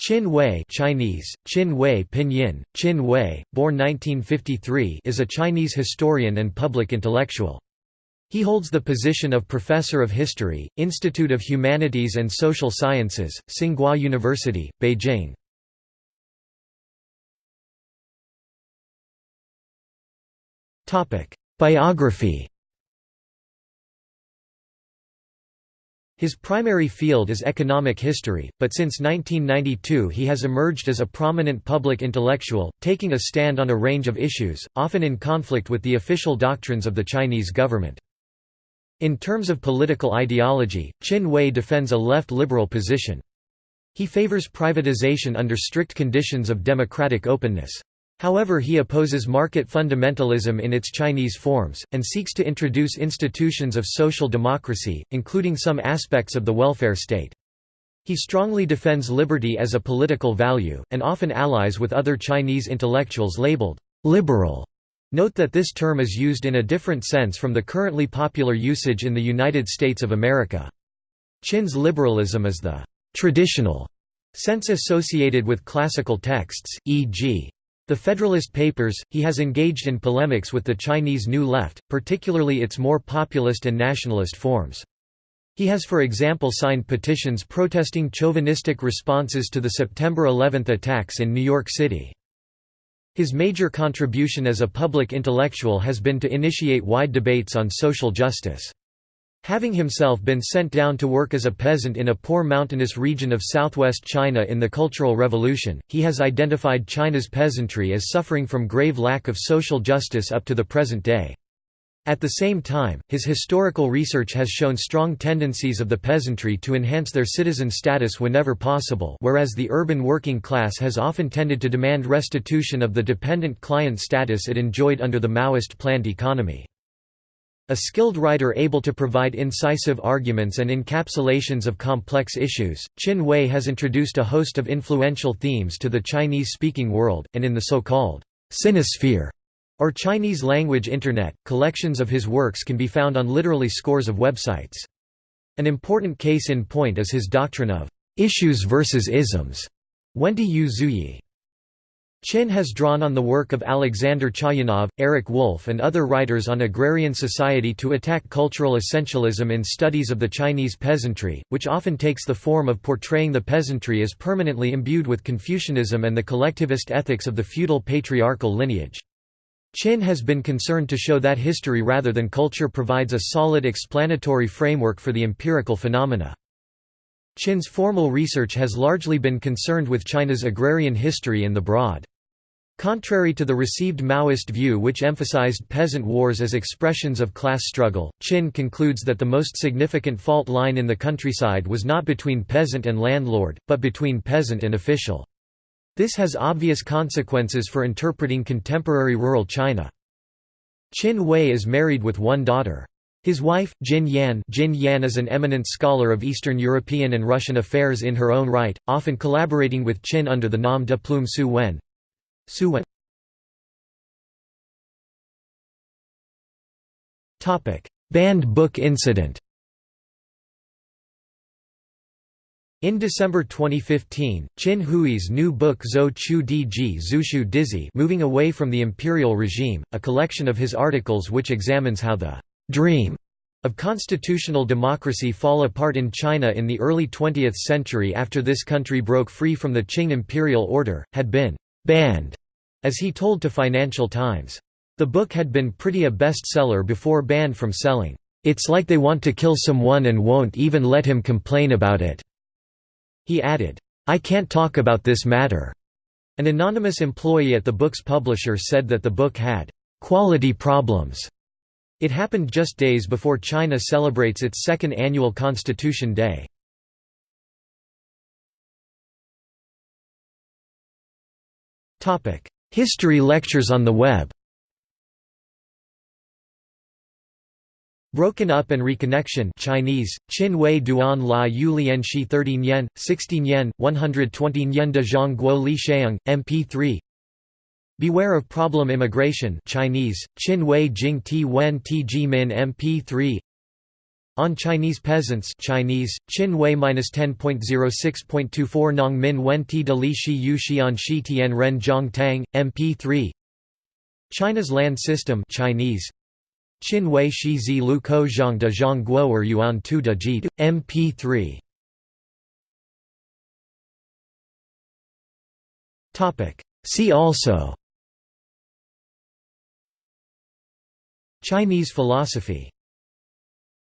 Qin Hui Chinese, Qin Hui Pinyin, Qin Hui, born 1953 is a Chinese historian and public intellectual. He holds the position of Professor of History, Institute of Humanities and Social Sciences, Tsinghua University, Beijing. Biography His primary field is economic history, but since 1992 he has emerged as a prominent public intellectual, taking a stand on a range of issues, often in conflict with the official doctrines of the Chinese government. In terms of political ideology, Qin Hui defends a left-liberal position. He favors privatization under strict conditions of democratic openness. However he opposes market fundamentalism in its Chinese forms, and seeks to introduce institutions of social democracy, including some aspects of the welfare state. He strongly defends liberty as a political value, and often allies with other Chinese intellectuals labeled «liberal». Note that this term is used in a different sense from the currently popular usage in the United States of America. Qin's liberalism is the «traditional» sense associated with classical texts, e.g. The Federalist Papers, he has engaged in polemics with the Chinese New Left, particularly its more populist and nationalist forms. He has for example signed petitions protesting chauvinistic responses to the September 11 attacks in New York City. His major contribution as a public intellectual has been to initiate wide debates on social justice. Having himself been sent down to work as a peasant in a poor mountainous region of southwest China in the Cultural Revolution, he has identified China's peasantry as suffering from grave lack of social justice up to the present day. At the same time, his historical research has shown strong tendencies of the peasantry to enhance their citizen status whenever possible whereas the urban working class has often tended to demand restitution of the dependent client status it enjoyed under the Maoist planned economy. A skilled writer able to provide incisive arguments and encapsulations of complex issues, Qin Hui has introduced a host of influential themes to the Chinese-speaking world, and in the so-called Sinosphere or Chinese language Internet, collections of his works can be found on literally scores of websites. An important case in point is his doctrine of issues versus isms. Wenti Yu Zuyi Qin has drawn on the work of Alexander Chayanov, Eric Wolf and other writers on agrarian society to attack cultural essentialism in studies of the Chinese peasantry, which often takes the form of portraying the peasantry as permanently imbued with Confucianism and the collectivist ethics of the feudal patriarchal lineage. Qin has been concerned to show that history rather than culture provides a solid explanatory framework for the empirical phenomena. Qin's formal research has largely been concerned with China's agrarian history in the broad. Contrary to the received Maoist view which emphasized peasant wars as expressions of class struggle, Qin concludes that the most significant fault line in the countryside was not between peasant and landlord, but between peasant and official. This has obvious consequences for interpreting contemporary rural China. Qin Hui is married with one daughter. His wife, Jin Yan, Jin Yan is an eminent scholar of Eastern European and Russian affairs in her own right, often collaborating with Qin under the nom de plume Su Wen. Su Wen. Banned book incident In December 2015, Qin Hui's new book Zhou Chu Di Ji Zushu Dizi Moving Away from the Imperial Regime, a collection of his articles which examines how the dream of constitutional democracy fall apart in China in the early 20th century after this country broke free from the Qing imperial order, had been «banned», as he told to Financial Times. The book had been pretty a bestseller before banned from selling. It's like they want to kill someone and won't even let him complain about it. He added, I can't talk about this matter. An anonymous employee at the book's publisher said that the book had quality problems it happened just days before China celebrates its second annual Constitution Day. History lectures on the web Broken Up and Reconnection Chinese, Qin Hui Duan La Yu Lian Shi 13 yen, 16 yen, 120 yen de Zhang Guo Li Xiang, MP3 Beware of Problem Immigration Chinese, Qin Hui Jing Ti Wen Ti Ji Min MP3 On Chinese Peasants Chinese, Qin Hui 10.06.24 Nong Min Wen Ti De Li Shi Yu Xian Shi Tian Ren Zhong Tang, MP3 China's Land System Chinese, Qin Hui Shi Zi Lu Ko Zhang De Zhang Guo Er Yuan Tu De Ji, MP3 See also Chinese philosophy